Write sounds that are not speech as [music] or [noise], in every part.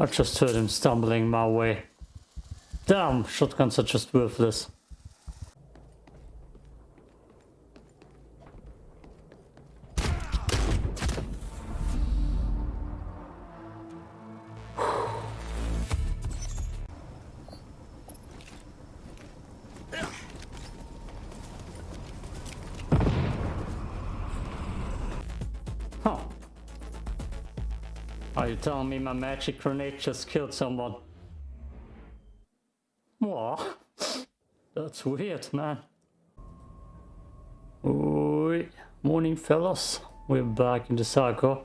I just heard him stumbling my way. Damn, shotguns are just worthless. You telling me my magic grenade just killed someone? What? That's weird, man. Oi. Morning, fellas. We're back in the cycle.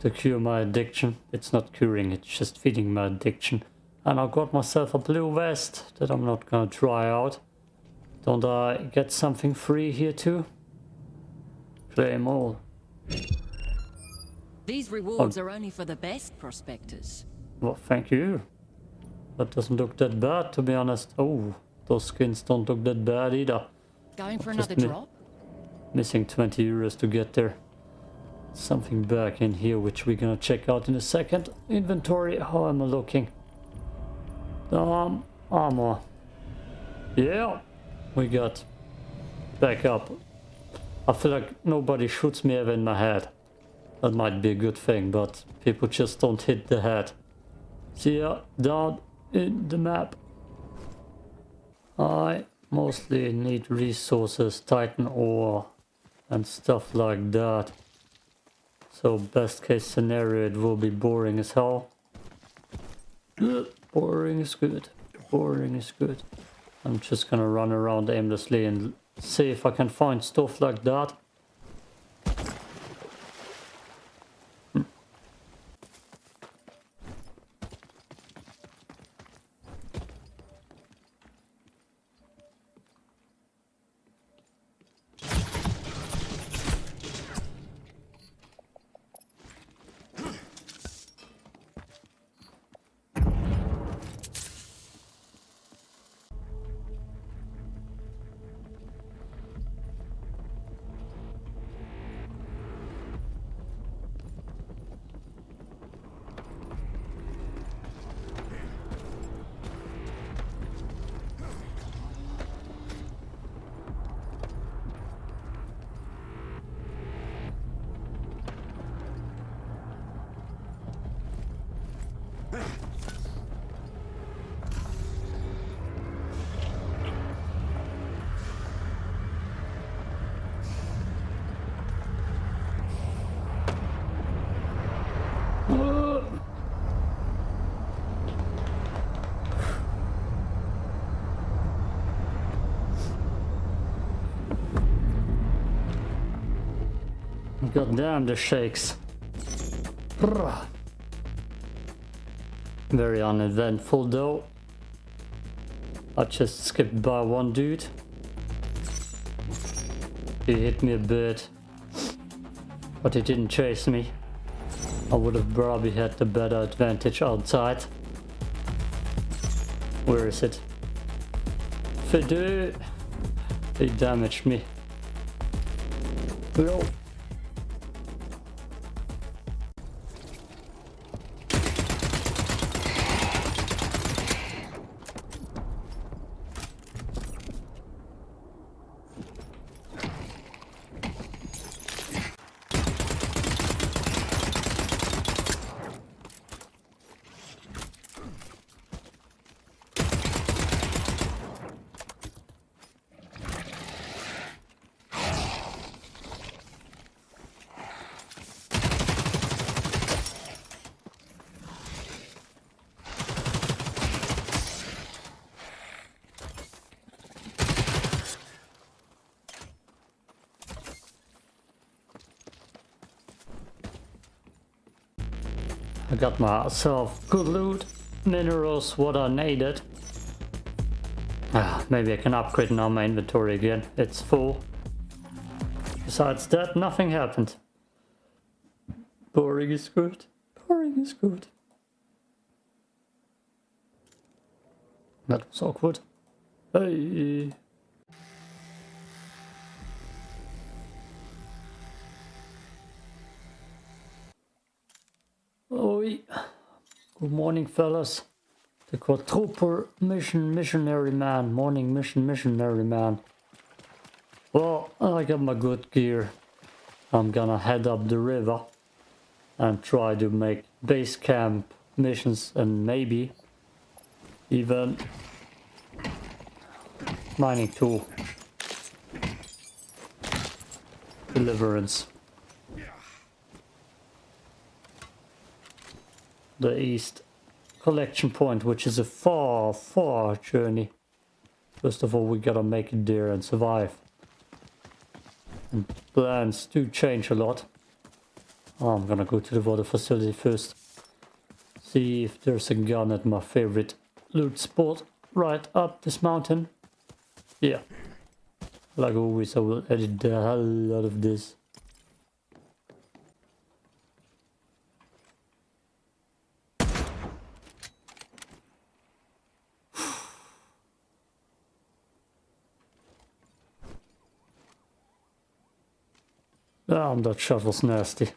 To cure my addiction. It's not curing, it's just feeding my addiction. And I got myself a blue vest that I'm not gonna try out. Don't I get something free here too? Claim all. These rewards are only for the best prospectors. Well, thank you. That doesn't look that bad, to be honest. Oh, those skins don't look that bad either. Going for another mi- drop? Missing 20 euros to get there. Something back in here, which we're gonna check out in a second. Inventory, how am I looking? Um, armor. Yeah, we got back up. I feel like nobody shoots me ever in my head. That might be a good thing, but people just don't hit the head. See ya, down in the map. I mostly need resources, titan ore, and stuff like that. So best case scenario, it will be boring as hell. [clears throat] Boring is good. Boring is good. I'm just gonna run around aimlessly and see if I can find stuff like that. God damn, the shakes. Very uneventful though. I just skipped by one dude. He hit me a bit. But he didn't chase me. I would have probably had the better advantage outside. Where is it? Fidel! He damaged me. I got myself good loot, minerals, what I needed. Ah, maybe I can upgrade now my inventory again. It's full. Besides that, nothing happened. Boring is good. Boring is good. That was awkward. Hey. Good morning, fellas. The quadruple mission missionary man. Morning mission missionary man. Well, I got my good gear. I'm gonna head up the river and try to make base camp missions and maybe even mining tool deliverance. The east collection point, which is a far, far journey. First of all, we gotta make it there and survive. And plans do change a lot. I'm gonna go to the water facility first. See if there's a gun at my favorite loot spot right up this mountain. Yeah. Like always, I will edit the hell out of this. Damn, that shot was nasty.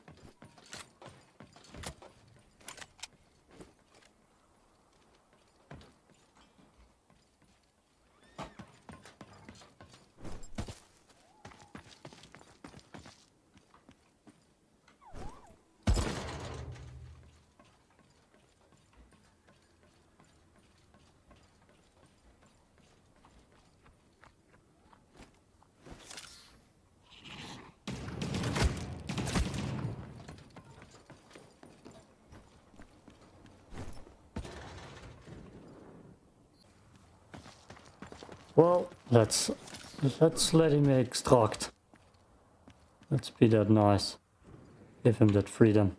Well, let's let's let him extract. Let's be that nice. Give him that freedom.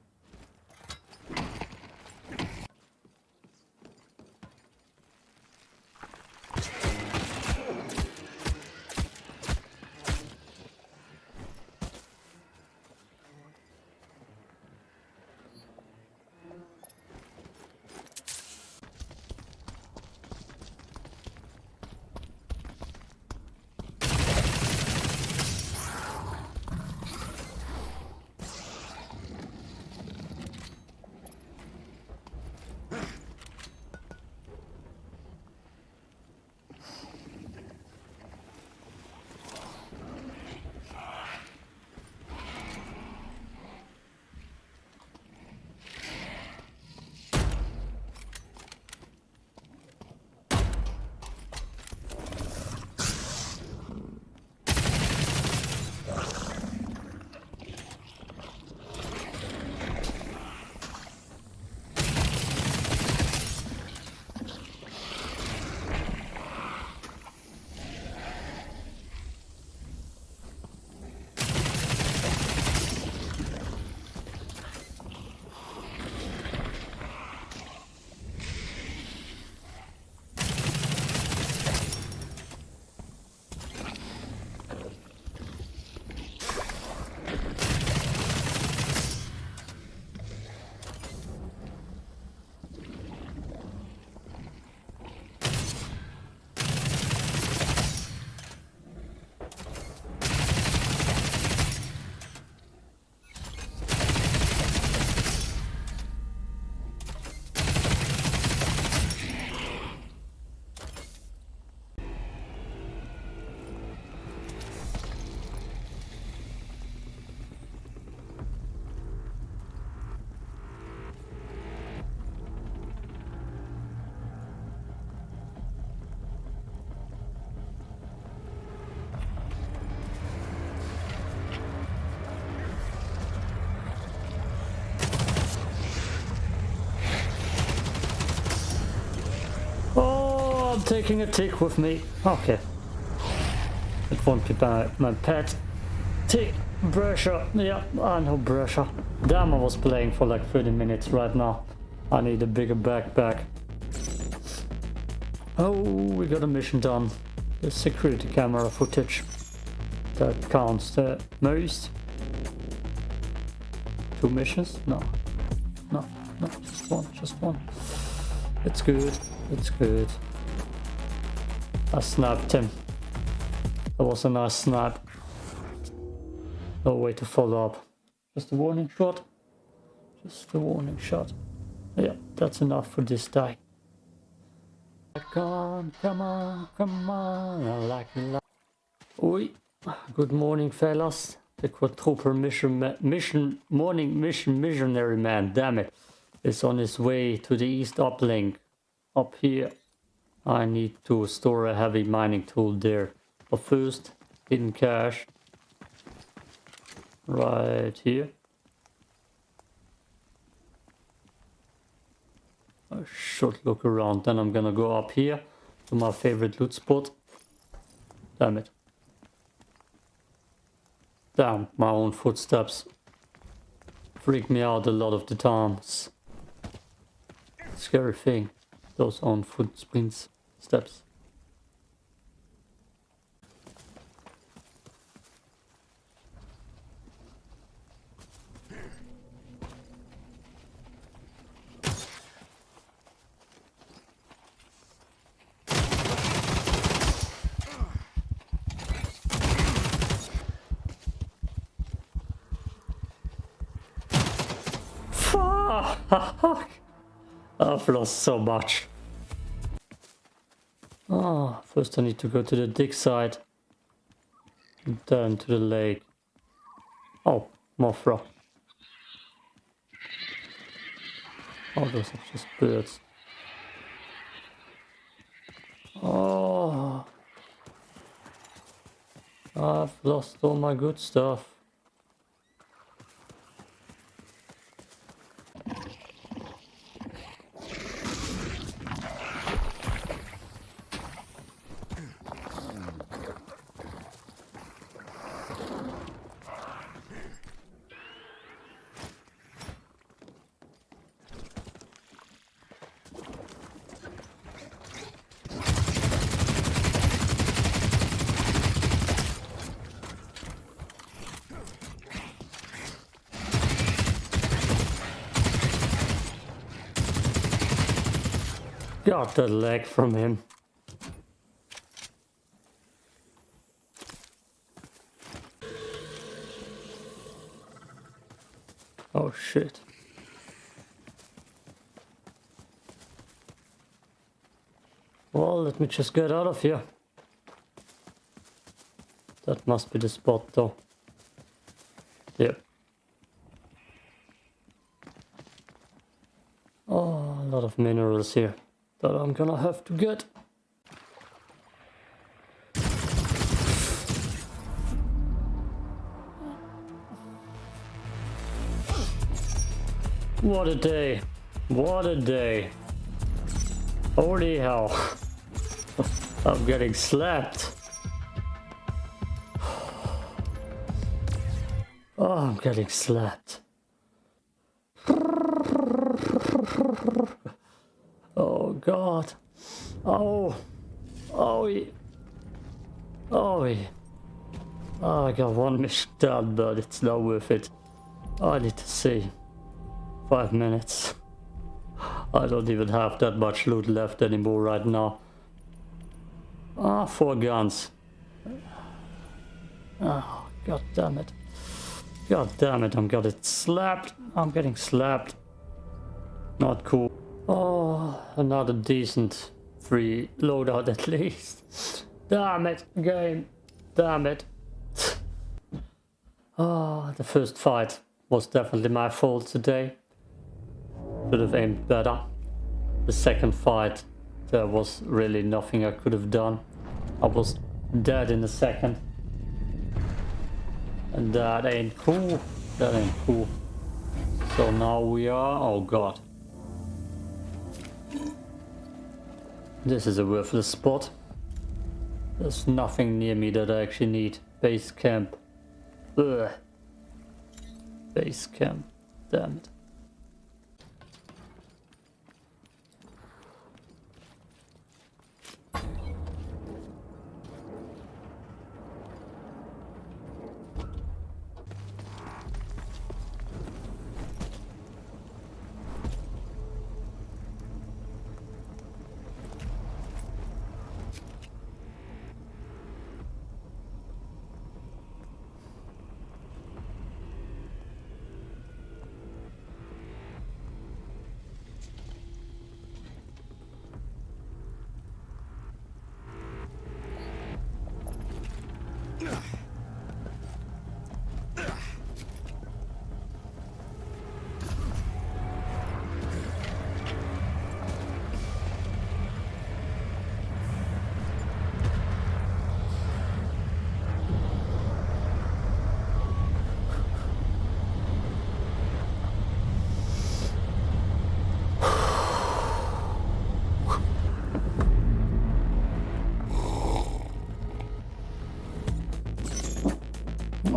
Taking a tick with me. Okay. It won't be my, my pet. Tick. Brusher. Yeah, I know Brusher. Damn, I was playing for like 30 minutes right now. I need a bigger backpack. Oh, we got a mission done. The security camera footage. That counts the most. Two missions? No. No, no, just one, just one. It's good. It's good. I snapped him. That was a nice snap. No way to follow up. Just a warning shot. Just a warning shot. Yeah, that's enough for this die. Come on, come on, come on, I like it. Oi, good morning, fellas. The quadruple mission, mission, morning mission missionary man, damn it, is on his way to the east uplink. Up here, I need to store a heavy mining tool there. But first, hidden cache. Right here. I should look around, then I'm gonna go up here to my favorite loot spot. Damn it. Damn, my own footsteps freak me out a lot of the times. Scary thing, those own footprints, steps. Fuck! I've lost so much. Ah, first I need to go to the dig site. And then to the lake. Oh, Mothra. Oh, those are just birds. Oh. I've lost all my good stuff. Got the leg from him. Oh shit. Well, let me just get out of here. That must be the spot though. Yep. Oh, a lot of minerals here that I'm gonna have to get. What a day. What a day. Holy hell. [laughs] I'm getting slapped. [sighs] Oh, I'm getting slapped. Oh god. Oh. Oh. Oh. Oh, I got one mission done, but it's not worth it. I need to see. Five minutes. I don't even have that much loot left anymore right now. Ah, four guns. Oh, god damn it. God damn it, I'm getting slapped. I'm getting slapped. Not cool. Oh, another decent free loadout at least. Damn it, game. Damn it. Ah, the first fight was definitely my fault today. Should have aimed better. The second fight, there was really nothing I could have done. I was dead in a second. And that ain't cool. That ain't cool. So now we are... Oh god. This is a worthless spot. There's nothing near me that I actually need. Base camp. Ugh. Base camp. Damn it.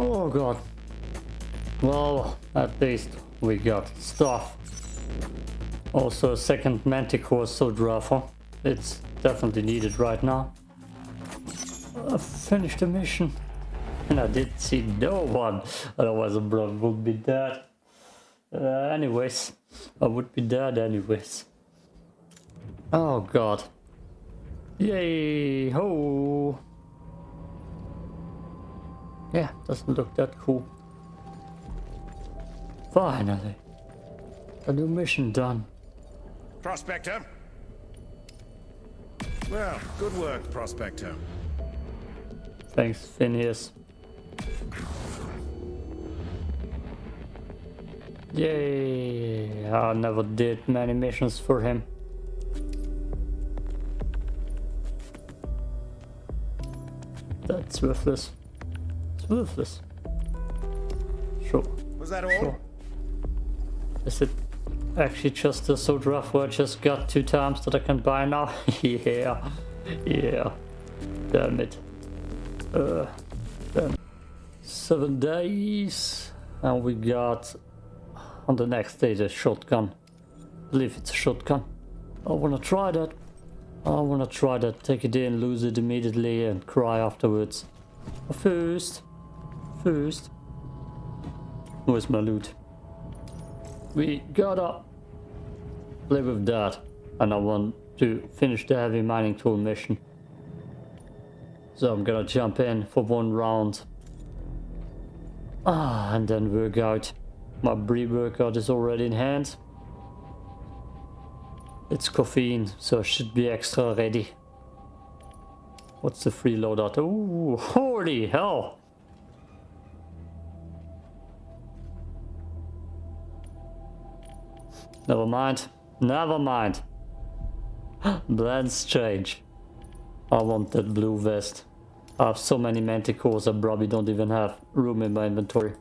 Oh god. Well, at least we got stuff. Also a second Manticore Soldrafa. It's definitely needed right now. I finished the mission. And I did see no one. Otherwise the brother would be dead. Uh, anyways. I would be dead anyways. Oh god. Yay! Ho! Yeah, doesn't look that cool. Finally. A new mission done. Prospector. Well, good work, Prospector. Thanks, Phineas. Yay! I never did many missions for him. That's worthless. It's worthless. Sure. Was that all? Sure. Is it actually just a so rough where I just got two times that I can buy now? [laughs] yeah. Yeah. Damn it. Uh, damn. Seven days. And we got on the next day the shotgun. I believe it's a shotgun. I wanna try that. I wanna try that. Take it in, lose it immediately and cry afterwards. But first. First. Where's my loot? We gotta play with that. And I want to finish the heavy mining tool mission. So I'm gonna jump in for one round. Ah, and then work out. My pre-workout is already in hand. It's caffeine, so I should be extra ready. What's the free loadout? Ooh, holy hell! Never mind. Never mind. [gasps] Blend strange. I want that blue vest. I have so many manticores I probably don't even have room in my inventory.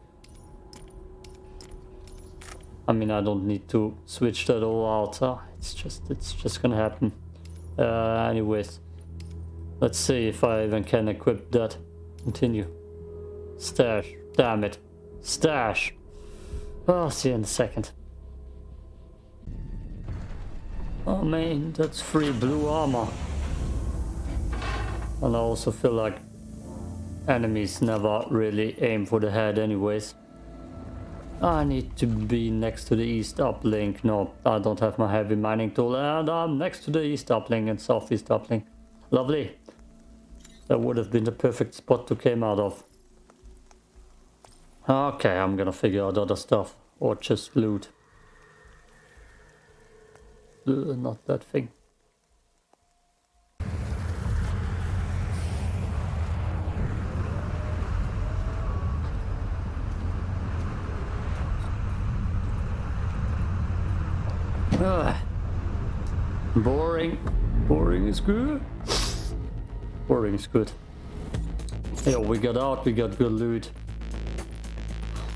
I mean, I don't need to switch that all out. Uh, it's just, it's just gonna happen. Uh, anyways, let's see if I even can equip that. Continue. Stash. Damn it. Stash. I'll see you in a second. Man, that's free blue armor. And I also feel like enemies never really aim for the head anyways. I need to be next to the east uplink. No, I don't have my heavy mining tool and I'm next to the east uplink and southeast uplink. Lovely. That would have been the perfect spot to came out of. Okay, I'm gonna figure out other stuff or just loot. Not that thing. Ah. Boring. Boring is good. Boring is good. Yeah, we got out, we got good loot.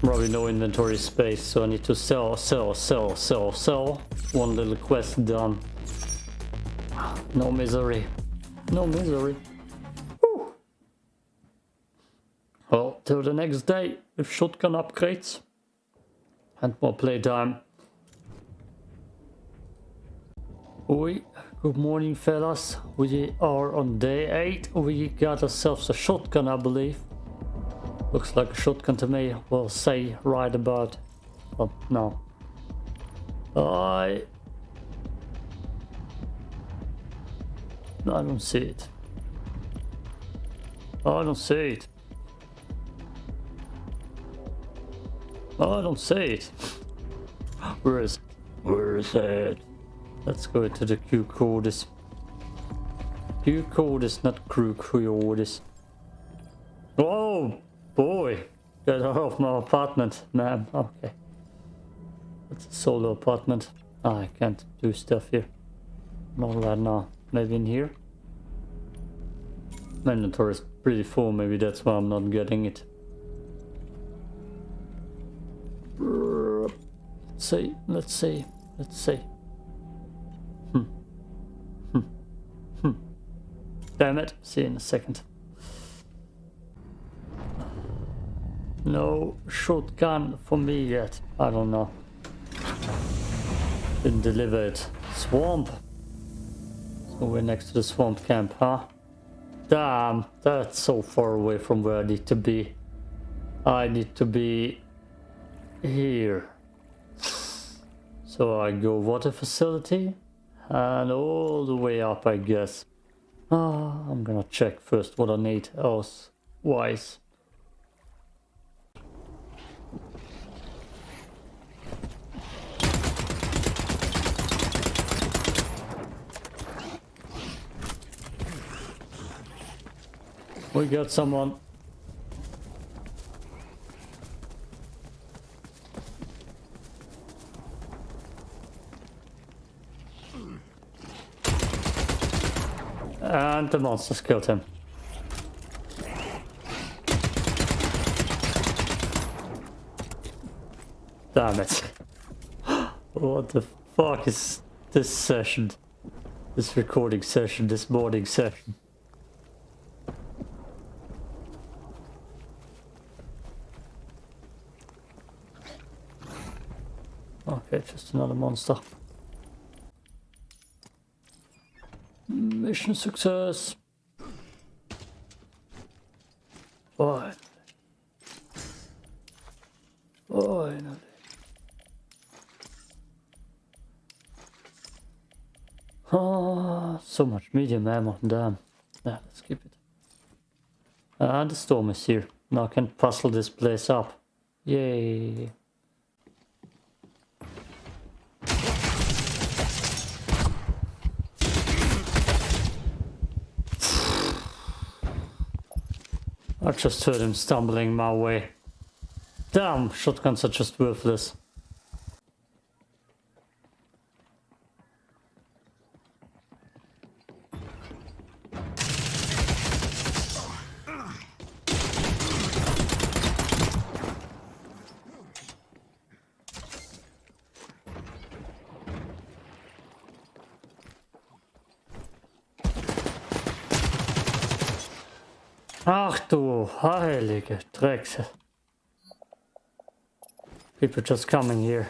Probably no inventory space, so I need to sell, sell, sell, sell, sell. One little quest done. No misery. No misery. Well, till the next day with shotgun upgrades and more playtime. Oi, good morning fellas. We are on day 8. We got ourselves a shotgun I believe. Looks like a shotgun to me. We'll say right about... Oh, no. I... I don't see it. Oh, I don't see it. Oh, I don't see it. [gasps] Where is it? Where is it? Let's go to the Q codis. Q codis, not crew codis. Oh boy! Get out of my apartment, man. Okay. It's a solo apartment. Ah, I can't do stuff here. Not right now. Maybe in here? My inventory is pretty full, maybe that's why I'm not getting it. Let's see, let's see, let's see. Hmm. Hmm. Hmm. Damn it. See you in a second. No shotgun for me yet. I don't know. Didn't deliver it. Swamp. So we're next to the swamp camp, huh? Damn, that's so far away from where I need to be. I need to be here. So I go water facility and all the way up, I guess. Ah, I'm gonna check first what I need else wise. We got someone. And the monsters killed him. Damn it. [gasps] what the fuck is this session? This recording session, this morning session. Okay, just another monster. Mission success. Finally. Finally. Ah, so much medium ammo, damn. Yeah, let's keep it. And the storm is here. Now I can puzzle this place up. Yay. I just heard him stumbling my way. Damn, shotguns are just worthless. Drecks. People just coming here.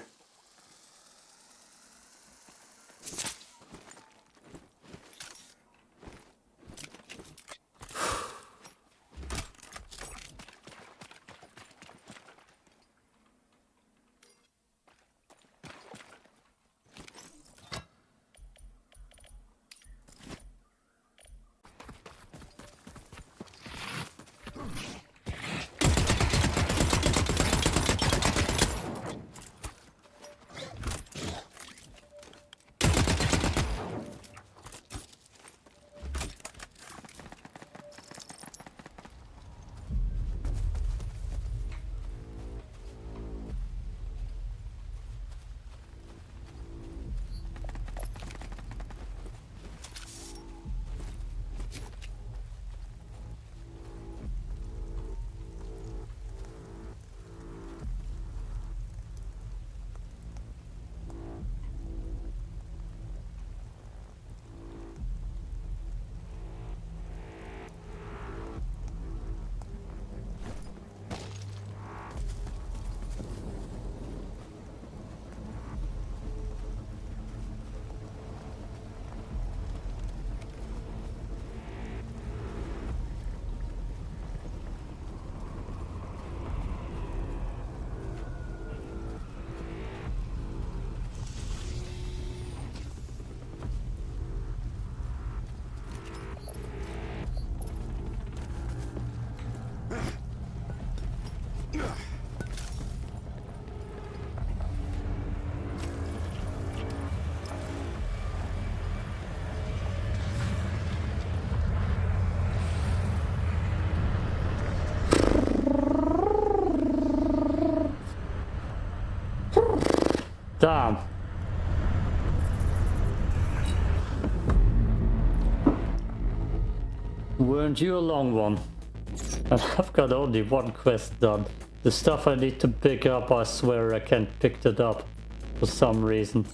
Damn. Weren't you a long one? And [laughs] I've got only one quest done. The stuff I need to pick up, I swear I can't pick it up for some reason.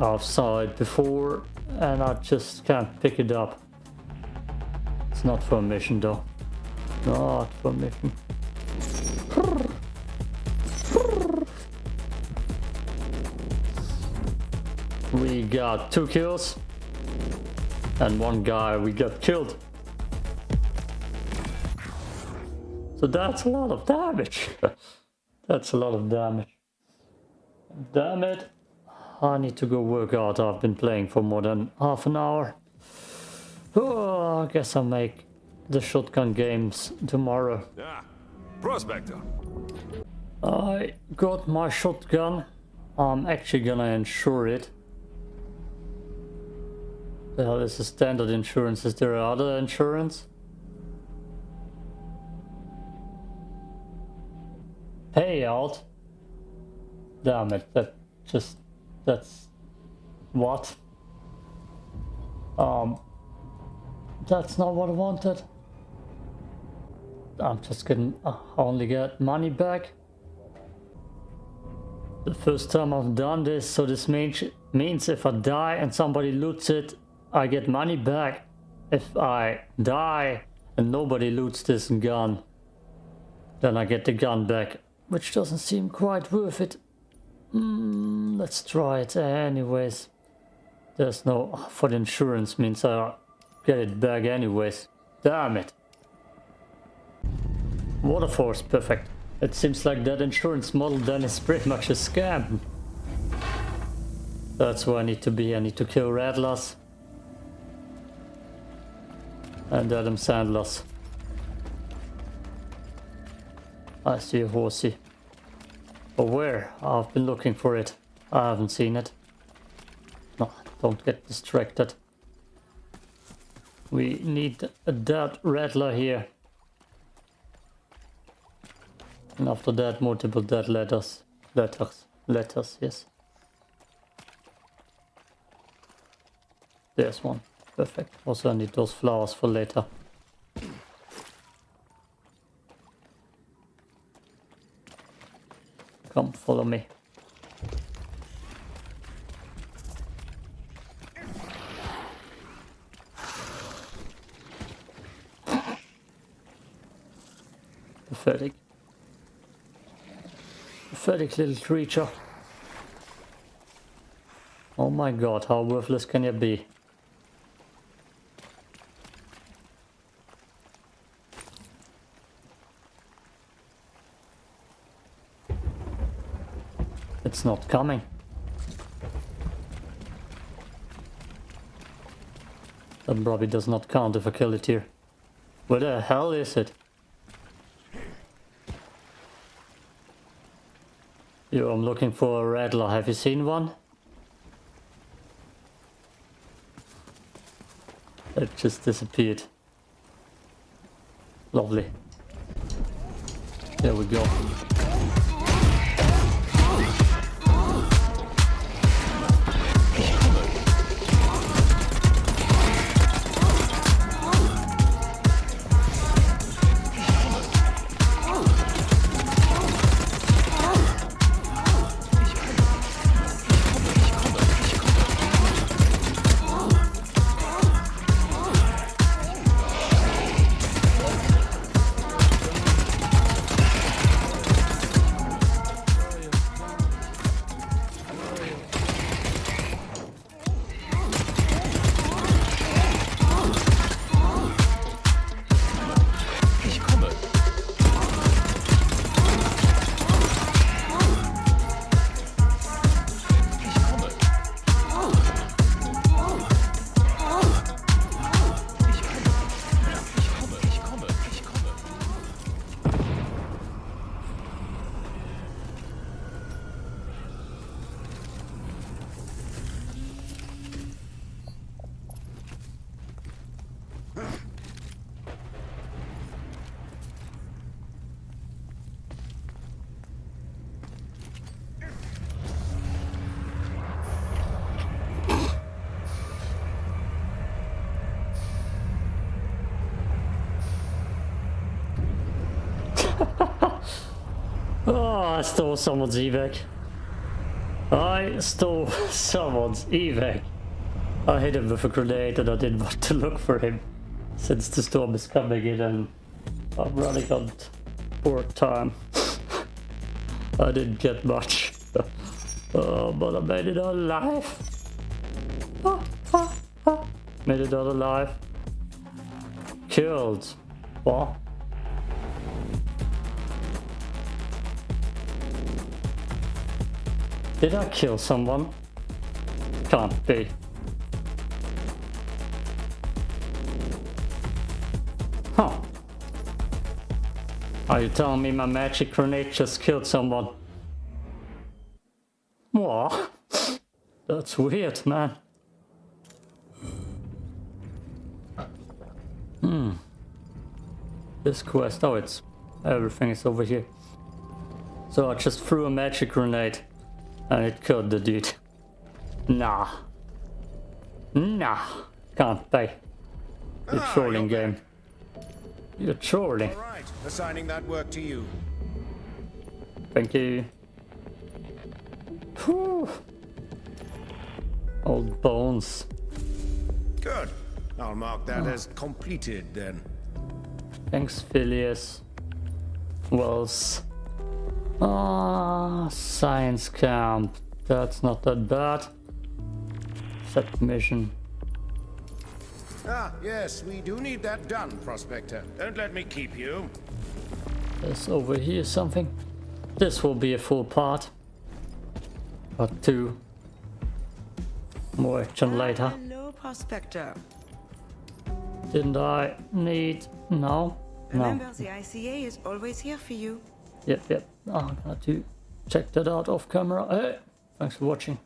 I've saw it before and I just can't pick it up. It's not for a mission though. Not for a mission. Got two kills. And one guy we got killed. So that's a lot of damage. [laughs] that's a lot of damage. Damn it. I need to go work out. I've been playing for more than half an hour. Oh, I guess I'll make the shotgun games tomorrow. Ah, Prospector. I got my shotgun. I'm actually gonna insure it. Well, this is standard insurance. Is there other insurance? Payout? Damn it, that just... that's... what? Um... That's not what I wanted. I'm just gonna uh, only get money back. The first time I've done this, so this means, means if I die and somebody loots it, I get money back. If I die and nobody loots this gun, then I get the gun back, which doesn't seem quite worth it. Mm, let's try it anyways. There's no, for the insurance means I get it back anyways. Damn it. Water force, perfect. It seems like that insurance model then is pretty much a scam. That's where I need to be. I need to kill Rattlers. And Adam Sandlers. I see a horsey. But where? I've been looking for it. I haven't seen it. No, don't get distracted. We need a dead rattler here. And after that, multiple dead letters. Letters. Letters, yes. There's one. Perfect. Also, I need those flowers for later. Come, follow me. Pathetic. Pathetic little creature. Oh my god, how worthless can you be? It's not coming. That probably does not count if I kill it here. Where the hell is it? Yo, I'm looking for a rattler. Have you seen one? It just disappeared. Lovely. There we go. Stole someone's evac. I stole someone's evac. I hit him with a grenade and I didn't want to look for him. Since the storm is coming in and I'm running on port time. [laughs] I didn't get much. [laughs] oh, but I made it alive. [laughs] Made it alive. Killed. What? Did I kill someone? Can't be. Huh. Are you telling me my magic grenade just killed someone? What? That's weird, man. Hmm. This quest, oh, it's everything is over here. So I just threw a magic grenade and it killed the dude. Nah. Nah. Can't be. You're Ah, trolling you're game. You're trolling. All right, assigning that work to you. Thank you. Whew. Old bones. Good. I'll mark that as completed then. Thanks, Phileas. Wells. Ah, science camp. That's not that bad. Set mission. Ah, yes, we do need that done, Prospector. Don't let me keep you. There's over here something. This will be a full part. Part two. More action later. Hello, Prospector. Didn't I need... No? No. Remember, the ICA is always here for you. Yep, yep. Oh, I'm gonna to check that out off camera. Hey, thanks for watching.